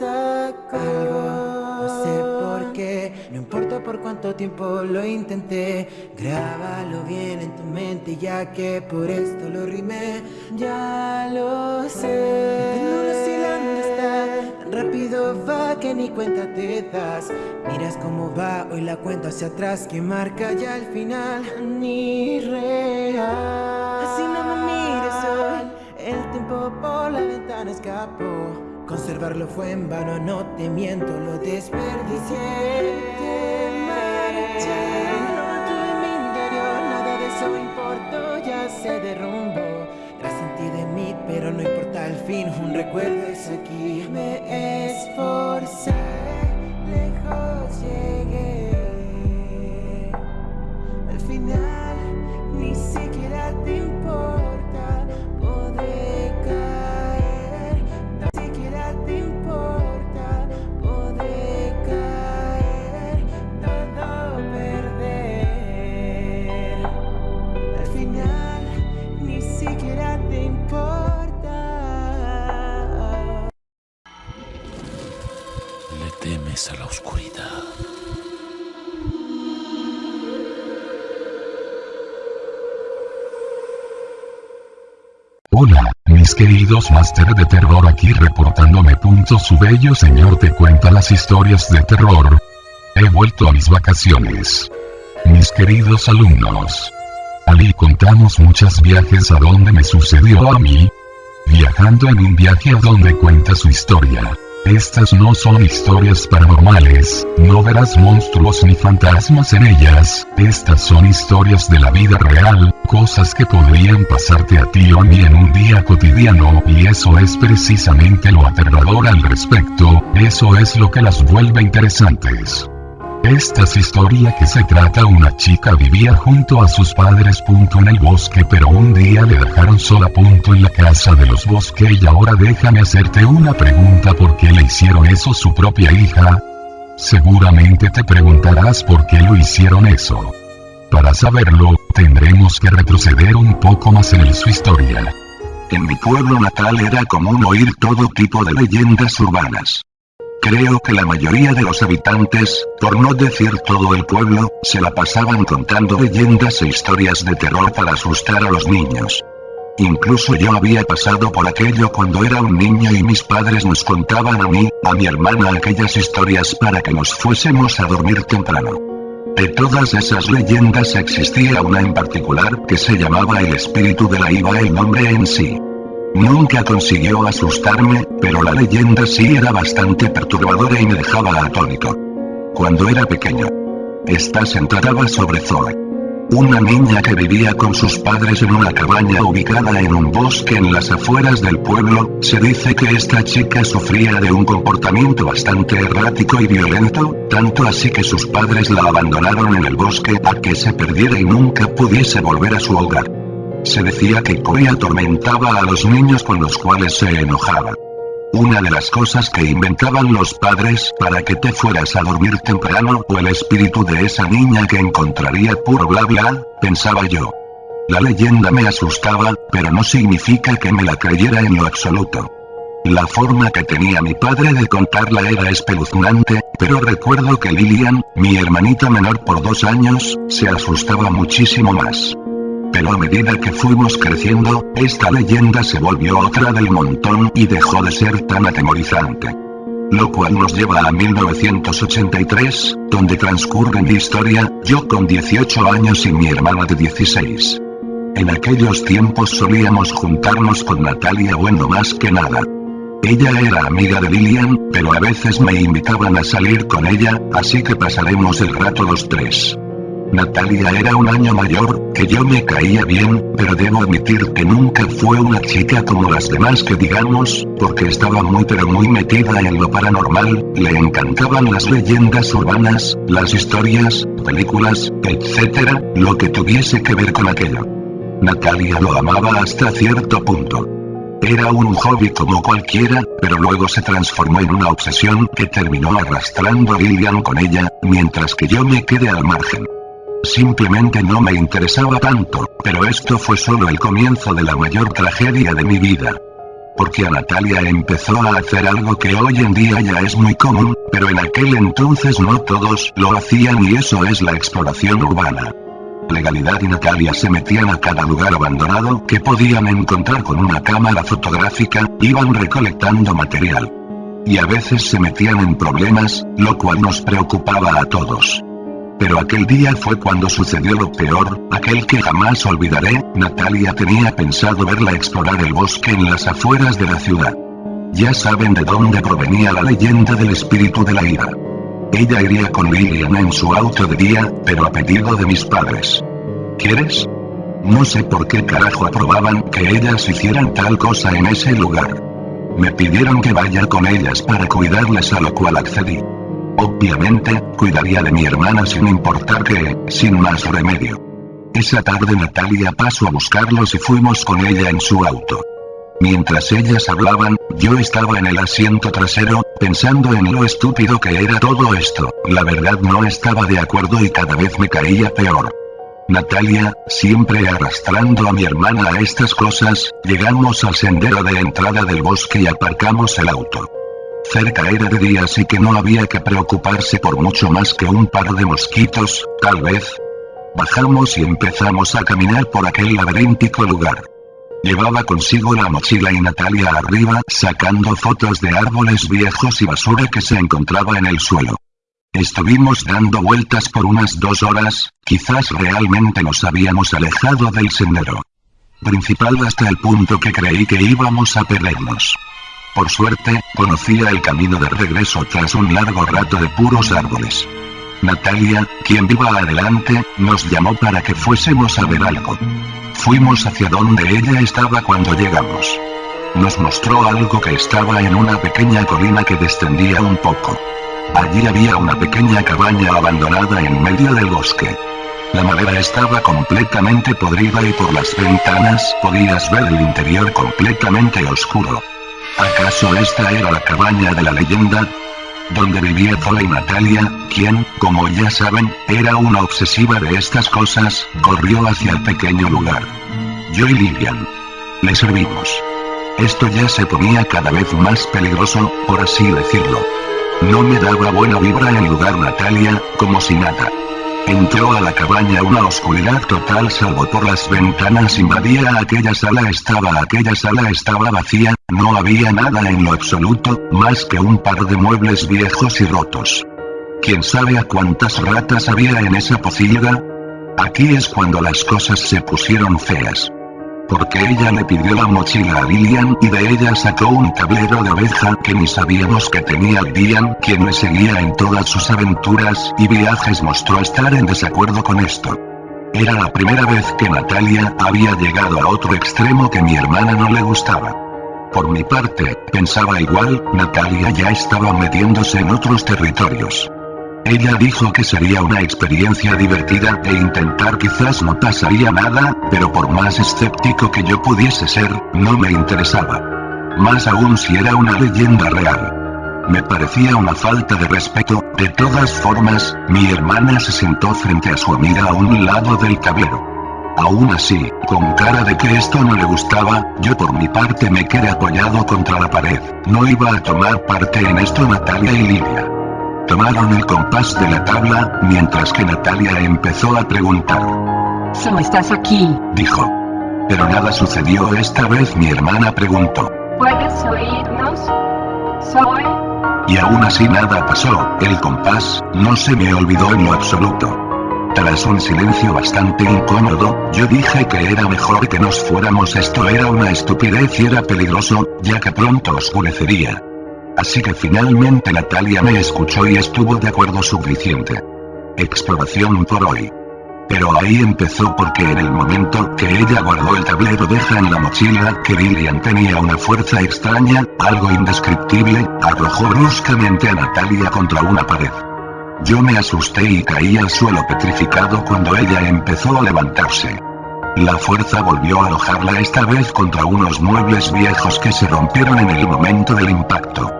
Algo, no sé por qué, no importa por cuánto tiempo lo intenté. Grábalo bien en tu mente, ya que por esto lo rimé. Ya lo sé. No sé dónde está, tan rápido va que ni cuenta te das. Miras cómo va hoy la cuenta hacia atrás, que marca ya el final. Ni real. Así no me mires hoy, el tiempo por la ventana escapó. Conservarlo fue en vano, no te miento, lo desperdicié. Te marché, tuve mi interior, nada de eso importó, ya se derrumbó. Tras ti de mí, pero no importa el fin, un recuerdo es aquí. Me esforcé, Hola, mis queridos máster de terror aquí reportándome. Punto su bello señor te cuenta las historias de terror. He vuelto a mis vacaciones. Mis queridos alumnos. Ali contamos muchos viajes a donde me sucedió a mí. Viajando en un viaje a donde cuenta su historia. Estas no son historias paranormales, no verás monstruos ni fantasmas en ellas, estas son historias de la vida real, cosas que podrían pasarte a ti o a mí en un día cotidiano, y eso es precisamente lo aterrador al respecto, eso es lo que las vuelve interesantes. Esta es historia que se trata una chica vivía junto a sus padres punto en el bosque pero un día le dejaron sola punto en la casa de los bosques y ahora déjame hacerte una pregunta ¿por qué le hicieron eso su propia hija? Seguramente te preguntarás por qué lo hicieron eso. Para saberlo, tendremos que retroceder un poco más en su historia. En mi pueblo natal era común oír todo tipo de leyendas urbanas. Creo que la mayoría de los habitantes, por no decir todo el pueblo, se la pasaban contando leyendas e historias de terror para asustar a los niños. Incluso yo había pasado por aquello cuando era un niño y mis padres nos contaban a mí, a mi hermana aquellas historias para que nos fuésemos a dormir temprano. De todas esas leyendas existía una en particular que se llamaba el espíritu de la Iba el nombre en sí. Nunca consiguió asustarme, pero la leyenda sí era bastante perturbadora y me dejaba atónito. Cuando era pequeño. Esta se trataba sobre Zoe. Una niña que vivía con sus padres en una cabaña ubicada en un bosque en las afueras del pueblo, se dice que esta chica sufría de un comportamiento bastante errático y violento, tanto así que sus padres la abandonaron en el bosque a que se perdiera y nunca pudiese volver a su hogar. Se decía que Koi atormentaba a los niños con los cuales se enojaba. Una de las cosas que inventaban los padres para que te fueras a dormir temprano o el espíritu de esa niña que encontraría puro bla bla, pensaba yo. La leyenda me asustaba, pero no significa que me la creyera en lo absoluto. La forma que tenía mi padre de contarla era espeluznante, pero recuerdo que Lilian, mi hermanita menor por dos años, se asustaba muchísimo más. Pero a medida que fuimos creciendo, esta leyenda se volvió otra del montón y dejó de ser tan atemorizante. Lo cual nos lleva a 1983, donde transcurre mi historia, yo con 18 años y mi hermana de 16. En aquellos tiempos solíamos juntarnos con Natalia bueno más que nada. Ella era amiga de Lilian, pero a veces me invitaban a salir con ella, así que pasaremos el rato los tres. Natalia era un año mayor, que yo me caía bien, pero debo admitir que nunca fue una chica como las demás que digamos, porque estaba muy pero muy metida en lo paranormal, le encantaban las leyendas urbanas, las historias, películas, etcétera, lo que tuviese que ver con aquello. Natalia lo amaba hasta cierto punto. Era un hobby como cualquiera, pero luego se transformó en una obsesión que terminó arrastrando a Lilian con ella, mientras que yo me quedé al margen. Simplemente no me interesaba tanto, pero esto fue solo el comienzo de la mayor tragedia de mi vida. porque a Natalia empezó a hacer algo que hoy en día ya es muy común, pero en aquel entonces no todos lo hacían y eso es la exploración urbana. Legalidad y Natalia se metían a cada lugar abandonado que podían encontrar con una cámara fotográfica, iban recolectando material. Y a veces se metían en problemas, lo cual nos preocupaba a todos. Pero aquel día fue cuando sucedió lo peor, aquel que jamás olvidaré, Natalia tenía pensado verla explorar el bosque en las afueras de la ciudad. Ya saben de dónde provenía la leyenda del espíritu de la ira. Ella iría con Lilian en su auto de día, pero a pedido de mis padres. ¿Quieres? No sé por qué carajo aprobaban que ellas hicieran tal cosa en ese lugar. Me pidieron que vaya con ellas para cuidarles a lo cual accedí. Obviamente, cuidaría de mi hermana sin importar que, sin más remedio. Esa tarde Natalia pasó a buscarlos y fuimos con ella en su auto. Mientras ellas hablaban, yo estaba en el asiento trasero, pensando en lo estúpido que era todo esto, la verdad no estaba de acuerdo y cada vez me caía peor. Natalia, siempre arrastrando a mi hermana a estas cosas, llegamos al sendero de entrada del bosque y aparcamos el auto. Cerca era de día así que no había que preocuparse por mucho más que un par de mosquitos, tal vez. Bajamos y empezamos a caminar por aquel laberíntico lugar. Llevaba consigo la mochila y Natalia arriba sacando fotos de árboles viejos y basura que se encontraba en el suelo. Estuvimos dando vueltas por unas dos horas, quizás realmente nos habíamos alejado del sendero principal hasta el punto que creí que íbamos a perdernos. Por suerte, conocía el camino de regreso tras un largo rato de puros árboles. Natalia, quien viva adelante, nos llamó para que fuésemos a ver algo. Fuimos hacia donde ella estaba cuando llegamos. Nos mostró algo que estaba en una pequeña colina que descendía un poco. Allí había una pequeña cabaña abandonada en medio del bosque. La madera estaba completamente podrida y por las ventanas podías ver el interior completamente oscuro. ¿Acaso esta era la cabaña de la leyenda? Donde vivía Zoe y Natalia, quien, como ya saben, era una obsesiva de estas cosas, corrió hacia el pequeño lugar. Yo y Lilian. Le servimos. Esto ya se ponía cada vez más peligroso, por así decirlo. No me daba buena vibra en lugar Natalia, como si nada. Entró a la cabaña una oscuridad total salvo por las ventanas invadía aquella sala estaba aquella sala estaba vacía, no había nada en lo absoluto, más que un par de muebles viejos y rotos. ¿Quién sabe a cuántas ratas había en esa pocilga? Aquí es cuando las cosas se pusieron feas porque ella le pidió la mochila a Lilian y de ella sacó un tablero de oveja que ni sabíamos que tenía Lilian, quien le seguía en todas sus aventuras y viajes mostró estar en desacuerdo con esto. Era la primera vez que Natalia había llegado a otro extremo que mi hermana no le gustaba. Por mi parte, pensaba igual, Natalia ya estaba metiéndose en otros territorios. Ella dijo que sería una experiencia divertida e intentar quizás no pasaría nada, pero por más escéptico que yo pudiese ser, no me interesaba. Más aún si era una leyenda real. Me parecía una falta de respeto, de todas formas, mi hermana se sentó frente a su amiga a un lado del tablero. Aún así, con cara de que esto no le gustaba, yo por mi parte me quedé apoyado contra la pared. No iba a tomar parte en esto Natalia y Lidia. Tomaron el compás de la tabla, mientras que Natalia empezó a preguntar. ¿Solo estás aquí? Dijo. Pero nada sucedió esta vez mi hermana preguntó. ¿Puedes oírnos? Soy. Y aún así nada pasó, el compás, no se me olvidó en lo absoluto. Tras un silencio bastante incómodo, yo dije que era mejor que nos fuéramos. Esto era una estupidez y era peligroso, ya que pronto oscurecería. Así que finalmente Natalia me escuchó y estuvo de acuerdo suficiente. Exploración por hoy. Pero ahí empezó porque en el momento que ella guardó el tablero deja en la mochila que Lilian tenía una fuerza extraña, algo indescriptible, arrojó bruscamente a Natalia contra una pared. Yo me asusté y caí al suelo petrificado cuando ella empezó a levantarse. La fuerza volvió a alojarla esta vez contra unos muebles viejos que se rompieron en el momento del impacto.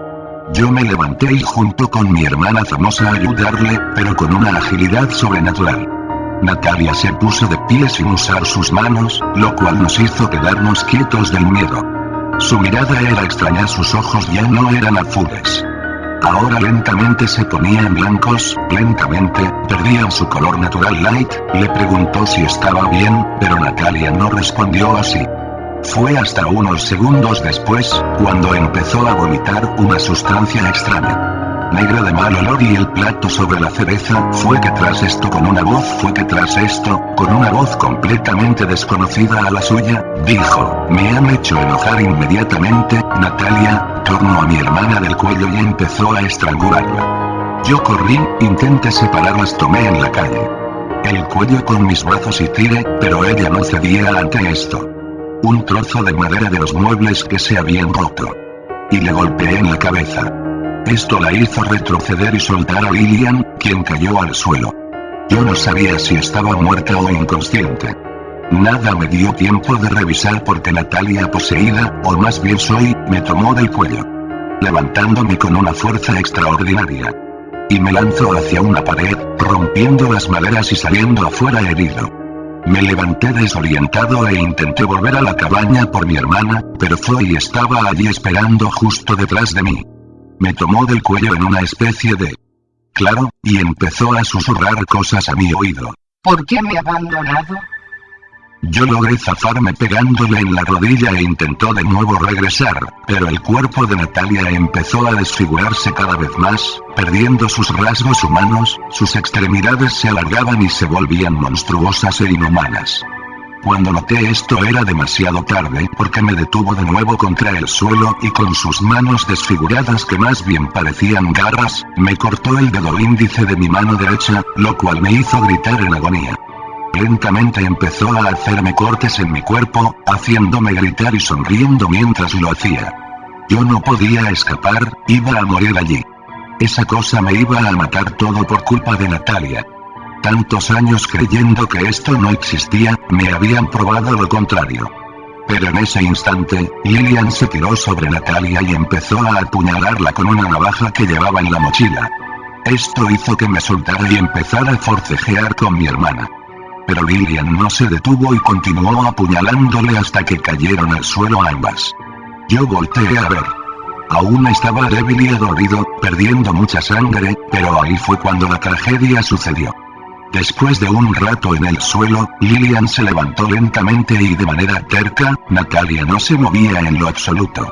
Yo me levanté y junto con mi hermana fuimos a ayudarle, pero con una agilidad sobrenatural. Natalia se puso de pie sin usar sus manos, lo cual nos hizo quedarnos quietos del miedo. Su mirada era extraña, sus ojos ya no eran azules. Ahora lentamente se ponían blancos, lentamente, perdían su color natural light, le preguntó si estaba bien, pero Natalia no respondió así. Fue hasta unos segundos después, cuando empezó a vomitar una sustancia extraña negra de mal olor y el plato sobre la cereza, fue que tras esto con una voz fue que tras esto, con una voz completamente desconocida a la suya, dijo, me han hecho enojar inmediatamente, Natalia, tornó a mi hermana del cuello y empezó a estrangularla. Yo corrí, intenté separarlas tomé en la calle. El cuello con mis brazos y tiré, pero ella no cedía ante esto. Un trozo de madera de los muebles que se habían roto. Y le golpeé en la cabeza. Esto la hizo retroceder y soltar a Lilian, quien cayó al suelo. Yo no sabía si estaba muerta o inconsciente. Nada me dio tiempo de revisar porque Natalia poseída, o más bien soy, me tomó del cuello. Levantándome con una fuerza extraordinaria. Y me lanzó hacia una pared, rompiendo las maderas y saliendo afuera herido. Me levanté desorientado e intenté volver a la cabaña por mi hermana, pero Zoe estaba allí esperando justo detrás de mí. Me tomó del cuello en una especie de... Claro, y empezó a susurrar cosas a mi oído. ¿Por qué me ha abandonado? Yo logré zafarme pegándole en la rodilla e intentó de nuevo regresar, pero el cuerpo de Natalia empezó a desfigurarse cada vez más, perdiendo sus rasgos humanos, sus extremidades se alargaban y se volvían monstruosas e inhumanas. Cuando noté esto era demasiado tarde porque me detuvo de nuevo contra el suelo y con sus manos desfiguradas que más bien parecían garras, me cortó el dedo índice de mi mano derecha, lo cual me hizo gritar en agonía. Lentamente empezó a hacerme cortes en mi cuerpo, haciéndome gritar y sonriendo mientras lo hacía. Yo no podía escapar, iba a morir allí. Esa cosa me iba a matar todo por culpa de Natalia. Tantos años creyendo que esto no existía, me habían probado lo contrario. Pero en ese instante, Lilian se tiró sobre Natalia y empezó a apuñalarla con una navaja que llevaba en la mochila. Esto hizo que me soltara y empezara a forcejear con mi hermana. Pero Lilian no se detuvo y continuó apuñalándole hasta que cayeron al suelo ambas. Yo volteé a ver. Aún estaba débil y adorido, perdiendo mucha sangre, pero ahí fue cuando la tragedia sucedió. Después de un rato en el suelo, Lilian se levantó lentamente y de manera terca, Natalia no se movía en lo absoluto.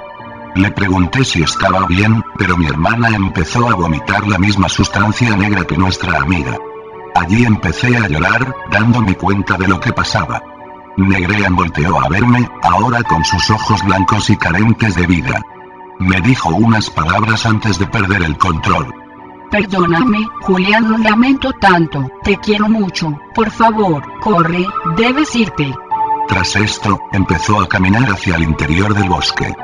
Le pregunté si estaba bien, pero mi hermana empezó a vomitar la misma sustancia negra que nuestra amiga. Allí empecé a llorar, dándome cuenta de lo que pasaba. Negrean volteó a verme, ahora con sus ojos blancos y carentes de vida. Me dijo unas palabras antes de perder el control. Perdóname, Julián, lo lamento tanto, te quiero mucho, por favor, corre, debes irte. Tras esto, empezó a caminar hacia el interior del bosque.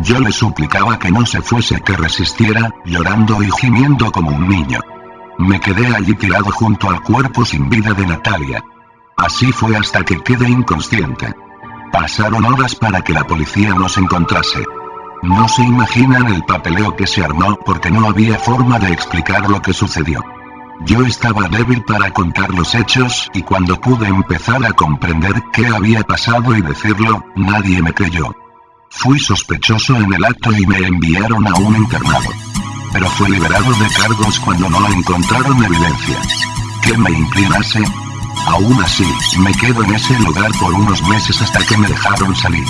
Yo le suplicaba que no se fuese, que resistiera, llorando y gimiendo como un niño. Me quedé allí tirado junto al cuerpo sin vida de Natalia. Así fue hasta que quedé inconsciente. Pasaron horas para que la policía nos encontrase. No se imaginan el papeleo que se armó porque no había forma de explicar lo que sucedió. Yo estaba débil para contar los hechos y cuando pude empezar a comprender qué había pasado y decirlo, nadie me creyó. Fui sospechoso en el acto y me enviaron a un internado. Pero fue liberado de cargos cuando no encontraron evidencia. ¿Qué me inclinase? Aún así, me quedo en ese lugar por unos meses hasta que me dejaron salir.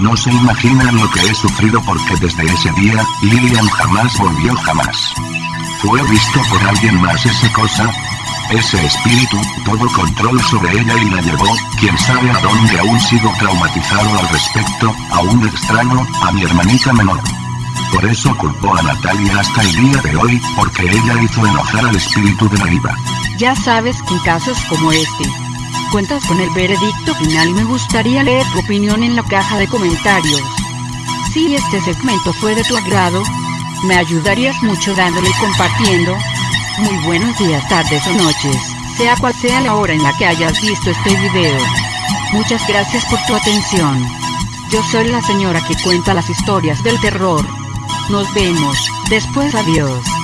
No se imaginan lo que he sufrido porque desde ese día, Lilian jamás volvió jamás. Fue visto por alguien más esa cosa. Ese espíritu, todo control sobre ella y la llevó, quién sabe a dónde aún sigo traumatizado al respecto, a un extraño, a mi hermanita menor. Por eso culpó a Natalia hasta el día de hoy, porque ella hizo enojar al espíritu de la diva. Ya sabes que en casos como este, cuentas con el veredicto final. Me gustaría leer tu opinión en la caja de comentarios. Si este segmento fue de tu agrado, me ayudarías mucho dándole y compartiendo. Muy buenos días, tardes o noches, sea cual sea la hora en la que hayas visto este video. Muchas gracias por tu atención. Yo soy la señora que cuenta las historias del terror. Nos vemos, después adiós.